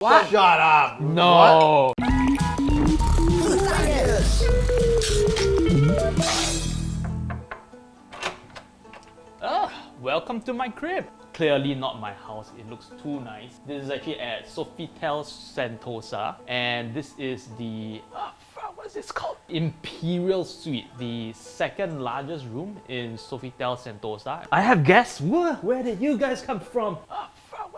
What? Shut up. No. What? Ah, welcome to my crib. Clearly not my house, it looks too nice. This is actually at Sofitel Sentosa and this is the, ah, what is this called? Imperial Suite, the second largest room in Sofitel Sentosa. I have guests, Wha- where did you guys come from?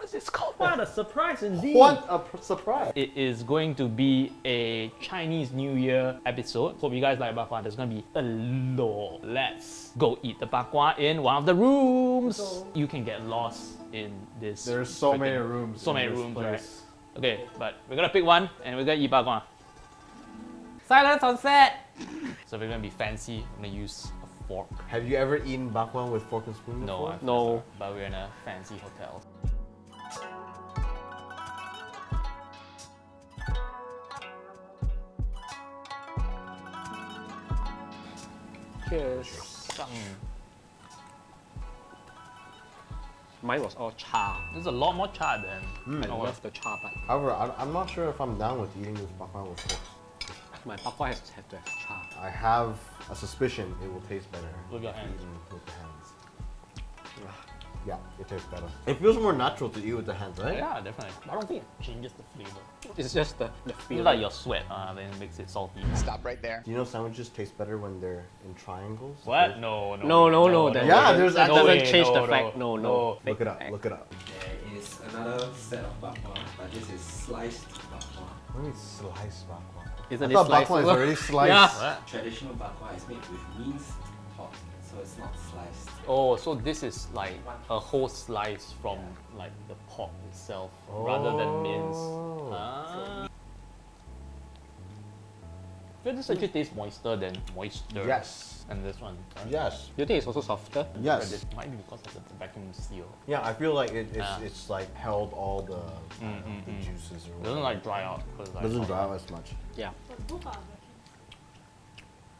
What is this called? What a surprise indeed. What a surprise. It is going to be a Chinese New Year episode. Hope you guys like bak kwa. There's gonna be a lot. Let's go eat the bak kwa in one of the rooms. You can get lost in this. There's so freaking- many rooms. So in many this rooms, place. right? Okay, but we're gonna pick one and we're gonna eat bak kwa. Silence on set. So we're gonna be fancy. I'm gonna use a fork. Have you ever eaten bakwan with fork and spoon No, before? I've No. but we're in a fancy hotel. Cheers. Some- Mine was all char. There's a lot more char than. Hmm. I our- love the char part. However, I, I'm not sure if I'm down with eating this bakwan with forks. My pakwa has to have to have char. I have a suspicion it will taste better With your hands. with the hands. Yeah, it tastes better. It feels more natural to eat with the hands, right? Yeah, definitely. I don't think it changes the flavor. It's just the, the It's feel. like your sweat, uh, then it makes it salty. Stop right there. Do you know sandwiches taste better when they're in triangles? What? There's- No, no. No, no, no, that- Yeah, that- there's that no doesn't way, change no, the no, fact. No, no. no. Look it up, fact. look it up. There is another set of bakwa, but this is sliced bakwa. What do you mean sliced bakwan? Isn't I it thought sliced? bakwan is already sliced. Yeah. What? Traditional bakwa is made with minced pork, so it's not sliced. Oh, so this is like a whole slice from like the pork itself rather than mince. Oh. Ah. I feel this actually tastes moister than moisture. Yes. And this one. right? Yes. Do you think it's also softer? But Yes. this might be because of the vacuum seal. Yeah, I feel like it, it's, Ah. it's like held all the, I don't know, the juices or whatever. doesn't like dry out. like, Doesn't dry out as much. Yeah.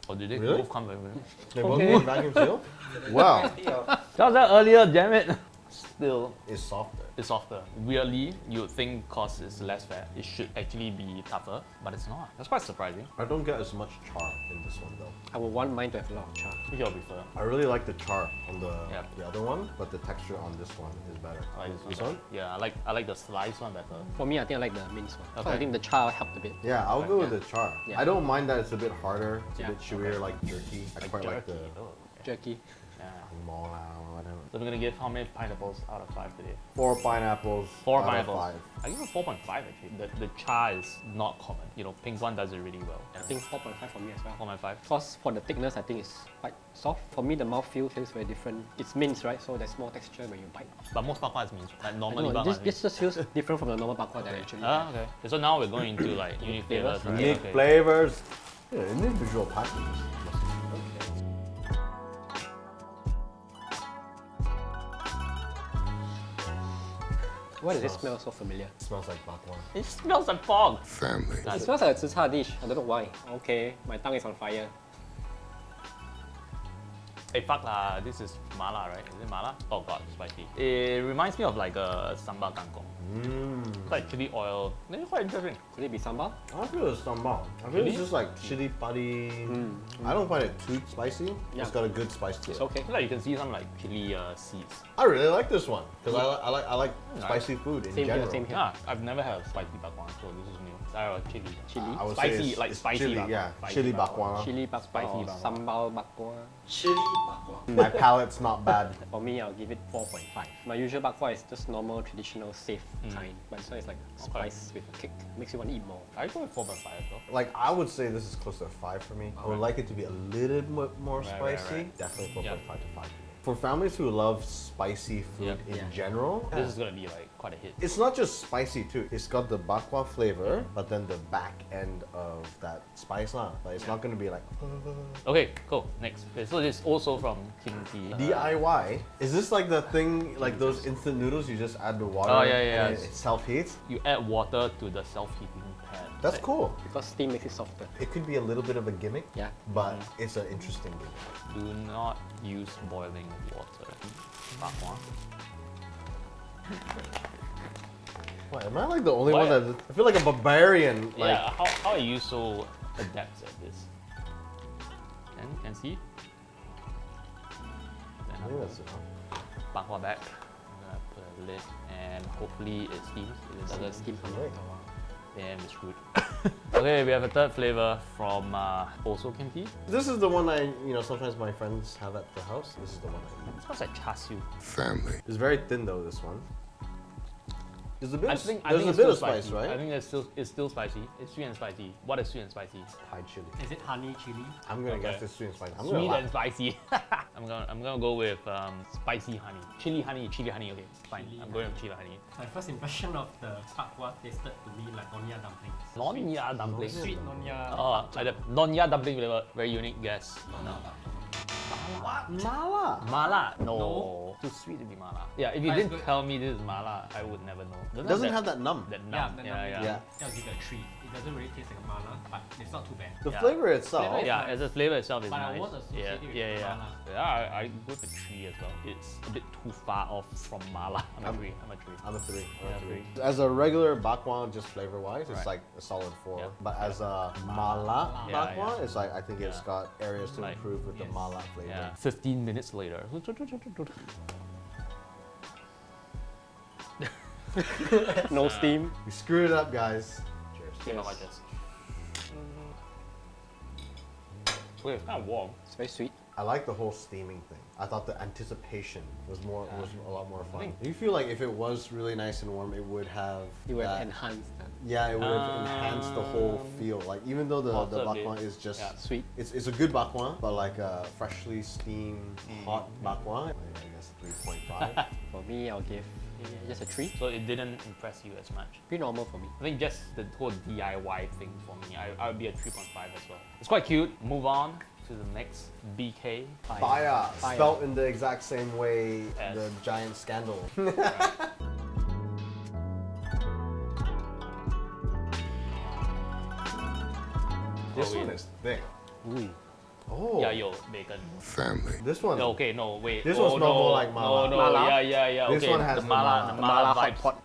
Oh, did they Really? both come back with They both Okay. come vacuum seal? Wow. That was that earlier, damn it. Still, It's softer. it's softer. Weirdly, you'd think cause it's less fat, it should actually be tougher, but it's not. That's quite surprising. I don't get as much char in this one though. I would want mine to have a lot of char. Which I prefer. I really like the char on the Yeah. the other one, but the texture on this one is better. I like This better. one? Yeah, I like I like the slice one better. For me, I think I like the minced one. 'Cause Okay. I think the char helped a bit. Yeah, I'll go with Yeah. the char. Yeah. I don't mind that it's a bit harder, it's Yeah. a bit chewier, like jerky. I quite like the. Oh, okay. Jerky. Yeah. mola or whatever. So we're gonna give how many pineapples out of five today? Four pineapples. Four out of pineapples. Five. I give it 4.5 actually. The, the char is not common. You know, pink one does it really well. I think 4.5 for me as well. 4.5. Because for the thickness, I think it's quite soft. For me, the mouthfeel feels very different. It's minced, right? So there's more texture when you bite. But most bakwa is means like normally don't know, this, is this just feels different from the normal bakwa that I actually Ah, okay. So now we're going into like unique flavors, flavors. right? Unique okay. flavors. Yeah, individual packages. Why does it smell so familiar? smells like bakwan. It smells like fog. It smells like a zi char dish. I don't know why. Okay, my tongue is on fire. Hey, fuck lah. This is mala, right? Is it mala? Oh god, spicy. It reminds me of like a sambal kangkong. Mmm. It's like chili oil. It's quite interesting. Could it be sambal? I feel it's sambal. I feel Really? it's just like chili padi. I don't find it too spicy. Yeah. It's got a good spice to it. It's okay. I feel like you can see some like chili uh, seeds. I really like this one because I, I like I like Nice. spicy food in Same here, same here. Yeah, I've never had a spicy bakwan, so this is new. Uh, chili. Chili. I would Spicy, say it's, like it's spicy chili, bakwan. yeah, Spicy chili bakwan. bakwan. Chili bakwa Spicy or bakwa. sambal bakwa. Chili bakwa. My palate's not bad. For me, I'll give it 4.5. My usual bakwa is just normal, traditional, safe kind. But this one is like spice with a kick. Makes you want to eat more. I go with 4.5 as well. Like I would say this is close to a five for me. I would like it to be a little bit more Right, right, spicy. right. Definitely four Yeah. point five to five. For families who love spicy food Yep. in Yeah. general, This is gonna be like quite a hit. it's not just spicy too. It's got the bakwa flavor, but then the back end of that spice lah. Like it's not gonna be like Okay, cool. Next. Okay, so this is also from Kimchi. Uh, DIY. Is this like the thing, like those instant noodles you just add the water Oh, yeah, yeah, and yeah. it, it self heats? You add water to the self-heating pan. That's cool. Because steam makes it softer. It could be a little bit of a gimmick, Yeah. but mm-hmm. it's an interesting gimmick. Do not use boiling water. Bakwa. What, am I like the only What? one that I feel like a barbarian? Like yeah, how, how are you so adept at this? Can, can see? Then I think that's enough. bakwa back. I'm gonna put a lid and hopefully it steams. If it doesn't Steam from Right. then we're screwed. okay, we have a third flavor from uh, also Kimchi. This is the one I, you know, sometimes my friends have at the house. This is the one I eat. It smells like char siu. family. It's very thin though. This one. There's a bit. I of, think, I there's think a it's bit still of spice, spicy. right? I think it's still it's still spicy. It's sweet and spicy. What is sweet and spicy? Thai chili. Is it honey chili? I'm gonna Okay. guess it's sweet and spicy. I'm Sweet and spicy. I'm gonna I'm gonna go with um, spicy honey. Chili honey, chili honey. Okay, fine. Chili I'm going with chili honey. My first impression of the pakwa tasted to me like nonya dumplings. Nonya dumplings. Sweet nonya. Oh, like the nonya dumpling flavor. Very unique guess. Mala. Mala? No. No. Too sweet to be mala. Yeah, if you But didn't tell me this is mala, I would never know. It doesn't have that numb. that Yeah, numb. the Yeah, numbing, yeah. Yeah. I'll give it a three. It doesn't really taste like a mala, but it's not too bad. The Yeah. flavor itself. Flavor Yeah, nice. as a flavor itself is But I nice. won't associate yeah, with yeah, yeah. mala. Yeah, I, I go with a three as well. It's a bit too far off from mala. I'm a I'm- three. I'm a three. I'm a three. I'm Yeah, a three. three. As a regular bakwan, just flavor wise, it's Right. like a solid four. Yeah. But as a mala Yeah, bakwan, yeah. it's like I think it's got areas to Like- improve with the Yes. mala flavor. Yeah. 15 minutes later. No steam. We screwed it up, guys. Cheers. Came out like this. Wait, it's kind of warm. It's very sweet. I like the whole steaming thing. I thought the anticipation was more was a lot more fun. Do you feel like if it was really nice and warm, it would have You would that- enhance that. Yeah, it would have enhanced the whole Um, feel. Like even though the, the bakwan is just Yeah. Sweet. it's, it's a good bakwan, but like a freshly steamed hot bakwan, I I guess three point five. For me, I'll give just a tree. So it didn't impress you as much. Pretty normal for me. I think just the whole DIY thing for me, I, I would be a 3.5 as well. It's quite cute. Move on to the next BK. Fyre, Fyre. spelt in the exact same way As- the giant scandal. this Oh, one wait. is thick. Ooh. Oh, Yeah, yo, bacon. Family. this one. No, okay, no, wait. This oh, one smells no, more like mala. No, no, Mala? yeah, yeah, yeah. This okay, one has the the mala, mala. the Mala mala hot vibes. pot.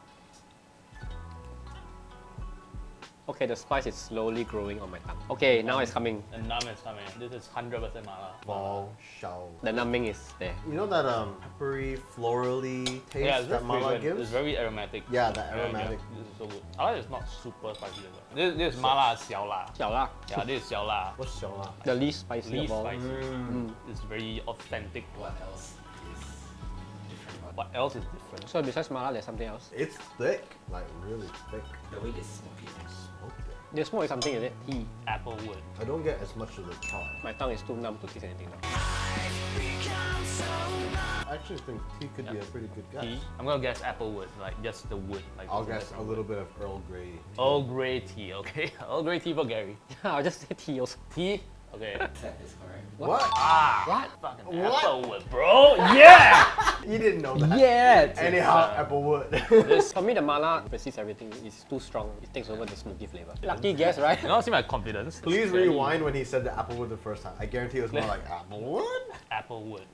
Okay, the spice is slowly growing on my tongue. Okay, now it's coming. The numb is coming. This is 100% mala. Bao shao. The numbing is there. You know that um, peppery, florally taste yeah, that mala gives? It's very aromatic. Yeah, that aromatic. This is so good. I like it's not super spicy. This, this is mala xiao la. Xiao la? Yeah, this is xiao la. What's xiao la? The least spicy least all. spicy. Mm. mm. It's very authentic. What else? What else is different? So besides mala, there's something else? It's thick, like really thick. The way it's smoky it? Smoked it. The smoke is something, is it? Tea. Applewood. I don't get as much of the char. My tongue is too numb to taste anything now. I actually think tea could be a pretty good guess. Tea. I'm gonna guess applewood, like just the wood. Like I'll guess a little bit of Earl Grey. Tea. Earl Grey tea, okay? Earl Grey tea for Gary. I'll just say tea also. Tea? Okay. That is correct. What? ah! What? Fucking What? applewood, bro! Yeah! You didn't know that. Yeah! Anyhow, uh, Applewood. This, for me, the mala precedes everything. It's too strong. It takes over the smoky flavor. Lucky guess, right? You don't see my confidence. Please Very rewind when he said the Applewood the first time. I guarantee it was more like Applewood. Applewood.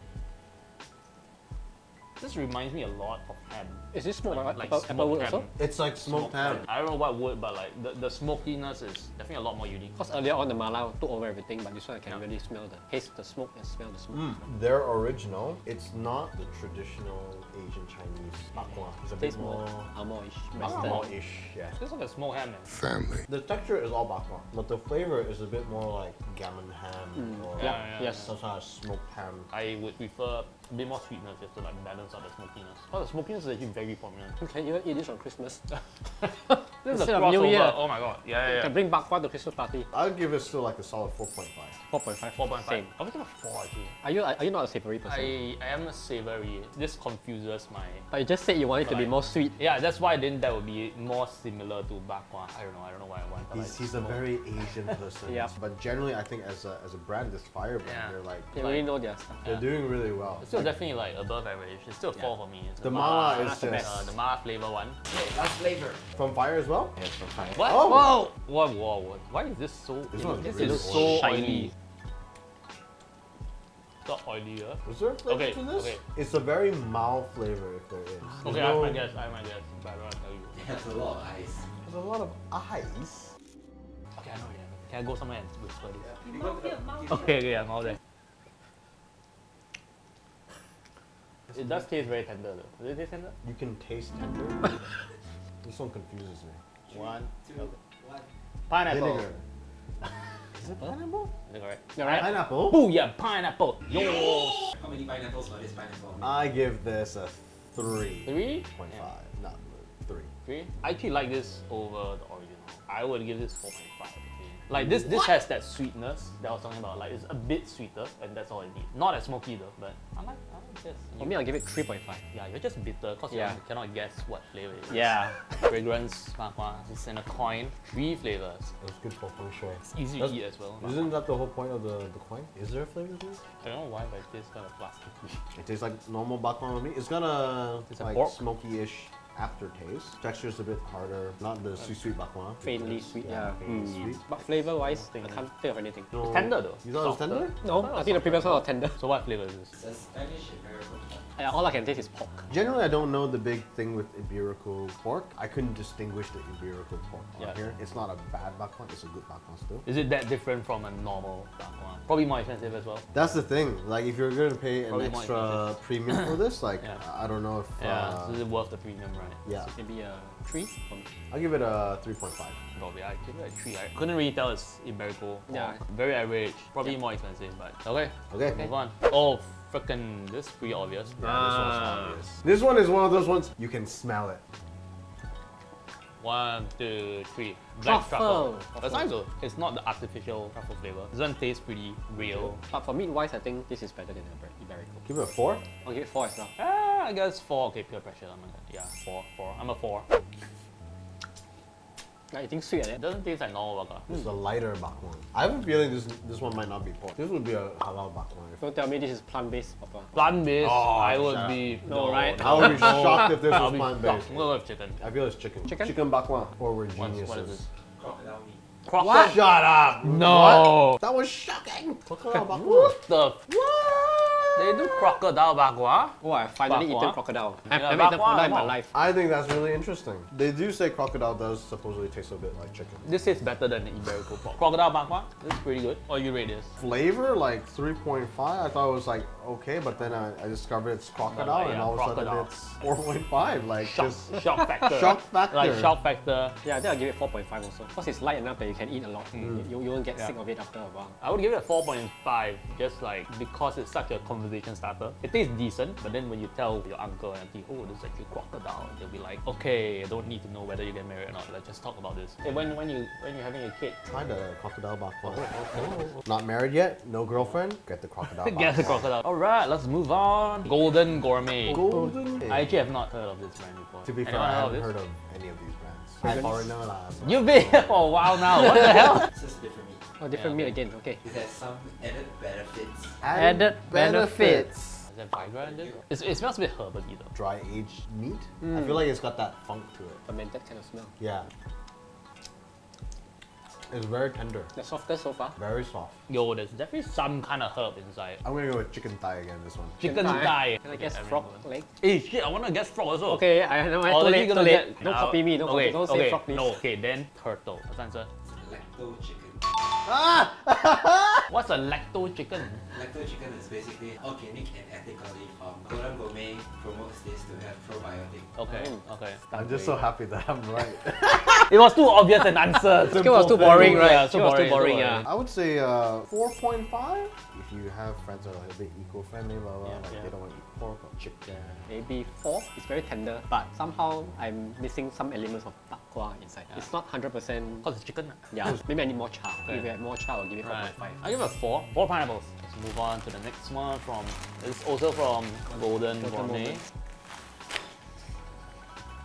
This reminds me a lot of ham. Is this smoked Like, like, like apple, smoked apple wood ham. also? It's like smoked ham. I don't know what wood, but like the, the smokiness is definitely a lot more unique. Because earlier on the mala took over everything, but this one I can Yeah. really smell the taste the smoke and smell the smoke. Mm. They're original. It's not the traditional Asian Chinese bakwan. It's a bit Tastes more more amoy-ish, western. more-ish. Yeah. It's like a smoked ham, man. Family. The texture is all bakwan, but the flavor is a bit more like gammon ham or Yeah, Yeah, yeah, yes. some sort of smoked ham. I would prefer a bit more sweetness just to like balance out the smokiness. Because the smokiness is actually very prominent. You can even eat this on Christmas. This is a of New crossover. Year. Oh my god. Yeah, You yeah, can yeah. bring bakwan to Christmas party. I'll give it still like a solid 4.5. 4.5. 4.5. Same. I was gonna 4 actually. Are you are you not a savory person? I, I am a savory. This confuses my. But you just said you want it to be more sweet. Yeah, that's why then that would be more similar to bakwa. I don't know. I don't know why I want. But He's, like, he's a more- very Asian person. Yeah. But generally, I think as a, as a brand, this Fyre brand, Yeah. they're like They Like- really know their stuff. they're Yeah. doing really well. It's still Like, definitely like above average. It's still a four for me. It's the mala is the just best. uh, the mala flavor one. Okay, last flavor. from Fyre as well. Yes, from Fyre. What? Oh. Whoa! Whoa! Whoa! Whoa! Why is this so? This it, one's this really is so shiny. oily. It's not oily, huh? Was there a flavor Okay, to this? okay. It's a very mild flavor if there is. There's Okay, I have no- my guess. I have my guess, but I don't want to tell you. has a lot of ice. There's a lot of ice. Okay, I know already. Can I go somewhere and whisper this? You got the- Okay, okay, I'm all there. It does taste very tender though. Does it taste tender? You can taste tender. this one confuses me. One. Two, one. Pineapple. Vinegar. Is it pineapple? Is it correct? Right. Pineapple. Booyah, pineapple. Yo. How many pineapples for this pineapple? I give this a three Three? point Yeah. five. Not three. Three? I actually like this over the original. I would give this 4.5. Okay. Like this, this has that sweetness that I was talking about. Like it's a bit sweeter, and that's all it needs. Not as smoky though, but I like, I like this. For me, I'll give it 3.5. yeah, you're just bitter because Yeah. you cannot guess what flavor it is. Yeah. Fragrance, makwa, it's in a coin. Three flavors. It was good for feng shui. It's easy That's- to eat as well. Isn't that the whole point of the, the coin? Is there a flavor to it? I don't know why, but it tastes kind of plasticky. It tastes like normal baklava to me. It's got a It's like smoky-ish aftertaste. Texture is a bit harder. Not the sweet sweet baklava. Faintly sweet, yeah. faintly Mm. sweet. But flavor-wise, I can't think of anything. No, tender though. You thought it was tender? No, I think the previous one was tender. So what flavor is this? It's a Spanish American pork. Yeah, all I can taste is pork. Generally, I don't know the big thing with Iberico pork. I couldn't distinguish the Iberico pork on Yeah. here. It's not a bad baklava. It's a good baklava still. Is it that different from a normal bakwan? Probably more expensive as well. That's the thing. Like, if you're gonna pay an Probably extra premium for this, like, Yeah. I don't know if. Yeah, Uh, so is it worth the premium, right? Yeah, Maybe a 3 for me. I'll give it a 3.5. Probably, I give it a three. I couldn't really tell it's Iberico. Yeah. Very average. Probably more expensive, but okay. Okay. Move on. Oh, frickin', this is pretty obvious. Yeah, this one's Ah. obvious. This one is one of those ones you can smell it. One, two, three. Black truffle. Truffle. That's nice though. It's not the artificial truffle flavor. This one tastes pretty real. But for meat-wise, I think this is better than Iber- Iberico. Give it a 4. I'll give it 4 as well. I guess four. Okay, pure pressure. I'm gonna, yeah, four, four. I'm a four. Like, eating sweet, It doesn't taste like normal burger. This is a lighter bakwan. I have a feeling this this one might not be pork. This would be a halal bakwan. Don't tell me this is plant-based papa. Plant based, Oh, I would be No, right? I would be shocked if this was plant-based. I'm gonna chicken. I feel it's chicken. Chicken? Chicken bakwan. Or we're geniuses. what is this? Crocodile meat. Crocodile. Shut up! No. What? That was shocking! Crocodile bakwan. What the? They do crocodile bakwa. Oh, I finally Bakwa? eaten crocodile. I've Yeah, never eaten crocodile in my life. I think that's really interesting. They do say crocodile does supposedly taste a bit like chicken. This tastes better than the Iberico pork. Crocodile bakwa. This is pretty good. What do you rate this? Flavor like 3.5. I thought it was like okay, but then I, I discovered it's crocodile, like, and yeah, all of a sudden it's 4.5. Like Shock, just shock factor. shock factor. Like shock factor. Yeah, I think I'll give it 4.5 also. Because it's light enough that you can eat a lot. You, you won't get Mm. Yeah. sick of it after a while. I would give it a 4.5 just like because it's such a conversation starter. It tastes decent, but then when you tell your uncle and auntie, oh, this is actually crocodile, they'll be like, okay, I don't need to know whether you get married or not. Let's just talk about this. Hey, when when you when you're having a kid, Try the crocodile bakwan. Oh, not married yet? No girlfriend? Get the crocodile bakwan. get the crocodile. All right, let's move on. Golden Gourmet. Golden. I actually have not heard of this brand before. to be fair, Anyone I haven't heard of any of these brands. I foreigner lah. so- You've been here for a while now. What the hell? It's just different meat. Oh, different Yeah, meat again. Okay. It has some added benefits. Added benefits. Is there Viagra in this? It's, it smells a bit herbally though. Dry aged meat. I hmm. feel like it's got that funk to it. Fermented kind of smell. Yeah. It's very tender, The softest so far. very soft. Yo, there's definitely some kind of herb inside. I'm gonna go with chicken thigh again. This one. Chicken thigh. Can I guess Okay, frog everyone. leg? Hey shit, I wanna guess frog also. Okay, I know. I Oh, too then late, too gonna late. get- Don't copy me. Don't, okay, copy, don't say frog, please. No, okay, then turtle. What's the answer? Lacto chicken. What's a lacto chicken? Lacto chicken is basically organic and ethically farmed. Golden Gourmet promotes this to have probiotic. Okay, Oh. okay. I'm just so happy that I'm right. It was too obvious an answer. Skill was too boring, right? Yeah, Skill was too boring, yeah. I would say uh, 4.5. If you have friends that are a bit eco-friendly, blah blah, Yeah, like yeah. they don't want to eat pork or chicken. Maybe four. It's very tender, but somehow I'm missing some elements of bakwa inside. It's not 100%. Because it's chicken. Yeah, maybe I need more char. Okay. If you had more char, I'll give it 4.5. Right. I give it a four. Four pineapples. Let's move on to the next one from. It's also from Golden Golden Gourmet. Moment.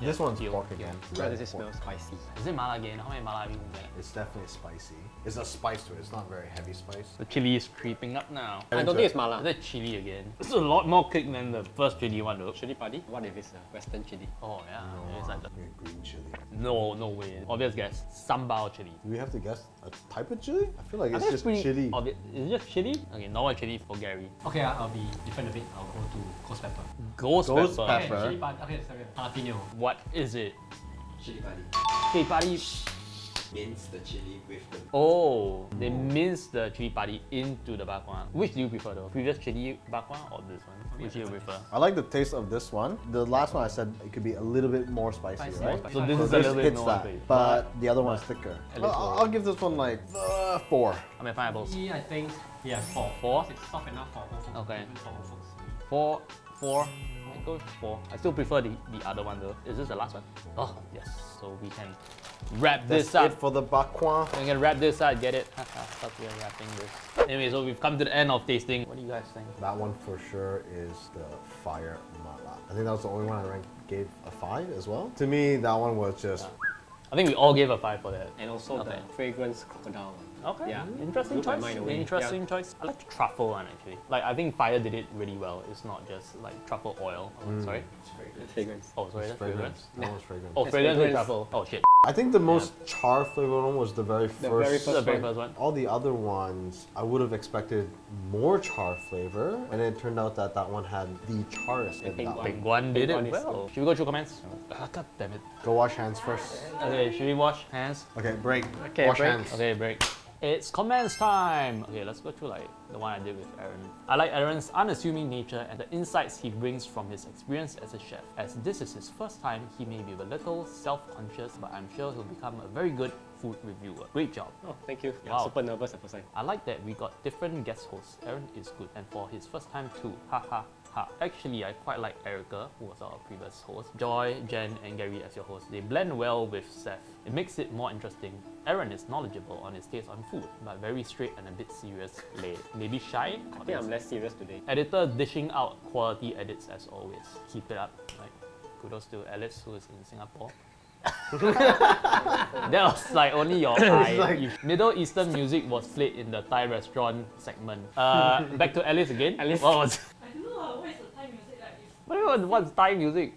This one's Deal, pork deal. again. Why Red does it smell spicy? Is it mala again? How many mala have you been getting? It's definitely spicy. It's a spice to it. It's not very heavy spice. The chili is creeping up now. I don't think it's mala. Is it chili again? It's a lot more kick than the first chili one though. Chili padi? What if it's a western chili? Oh yeah, it's like the, green chili. No, no way. Obvious guess. Sambal chili. Do we have to guess a type of chili? I feel like I it's just pretty chili. Obvious. Is it just chili? Okay, normal chili for Gary. Okay, uh, I'll be different a bit. I'll go to ghost pepper. Ghost, Ghost pepper. pepper. Okay, chili pad. Okay, sorry. Jalapeno. What is it? Chili padi. Chili padi. Mince the chili with the Oh, they mince the chili padi into the bakwan. Which do you prefer though? Previous chili bakwan or this one? Which do you prefer? I like the taste of this one. The last one I said it could be a little bit more spicy, Spicy. right? More So this So is a little bit hits more that, spicy. but the other one's thicker. At I'll, I'll give this one like uh, four. I mean pineapples. Me, I think, yeah, four. Four? It's soft enough for old folks. Okay. Even for old folks. Four, four. I go with four. I still prefer the, the other one though. Is this the last one? Oh yes. So we can wrap That's this up. it for the bakwan. We can wrap this up. Get it? Fuck, we are wrapping this. Anyway, so we've come to the end of tasting. What do you guys think? That one for sure is the Fyre mala. I think that was the only one I ranked, gave a five as well. To me, that one was just I think we all gave a five for that. And also Okay. the fragrance crocodile one. Okay. Yeah. Interesting Blew choice. mind away. Interesting choice. I like the truffle one actually. Like I think Fyre did it really well. It's not just like truffle oil. Oh, Sorry. it's very fragrance. Oh, sorry. That's fragrance. That was fragrance. Oh, That's fragrance with fragrance. truffle. Oh shit. I think the most char flavored one was the very first. The very This is the very first one. All the other ones, I would have expected more char flavor, and it turned out that that one had the charest. in pink that one. Big one did Big it one is well. Should we go through comments? Ah, God damn it. Go wash hands first. Okay, should we wash hands? Okay, break. Okay, wash break. hands. Okay, break. It's comments time. Okay, let's go through like the one I did with Aaron. I like Aaron's unassuming nature and the insights he brings from his experience as a chef. As this is his first time, he may be a little self-conscious, but I'm sure he'll become a very good food reviewer. Great job. Oh, thank you. Yeah, Wow. super nervous at first time. I like that we got different guest hosts. Aaron is good, and for his first time too. Ha ha ha. Actually, I quite like Erica, who was our previous host. Joy, Jen, and Gary as your hosts. They blend well with Seth. It makes it more interesting. Aaron is knowledgeable on his taste on food, but very straight and a bit serious. Lay. Maybe shy? I think I'm less serious today. Editor dishing out quality edits as always. Keep it up. Like, kudos to Alice who is in Singapore. that was like only your eye. like- Middle Eastern music was played in the Thai restaurant segment. Uh, back to Alice again. Alice. What was? I don't know uh, what is the Thai music like. If What was what's Thai music?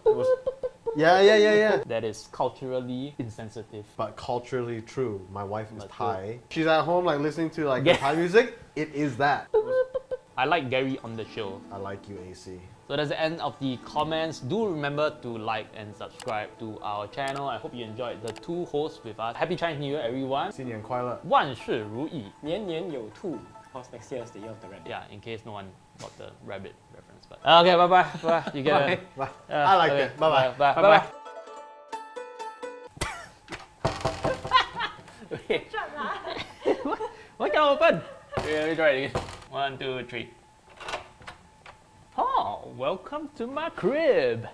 Yeah, yeah, yeah, yeah. That is culturally insensitive. But culturally true. My wife is But true. Thai. She's at home like listening to like Yeah. the Thai music. It is that. I like Gary on the show. I like you, AC. So that's the end of the comments. Do remember to like and subscribe to our channel. I hope you enjoyed the two hosts with us. Happy Chinese New Year, everyone. 新年快乐。万事如意。年年有兔. Because next year is the year of the rabbit. Yeah, in case no one got the rabbit reference. But okay, bye bye. Bye. You get it. Bye. Uh, I like okay, it. Bye bye. Bye bye. Bye-bye. okay. Why can't open? Okay, let me try it again. One, two, three. Oh, welcome to my crib.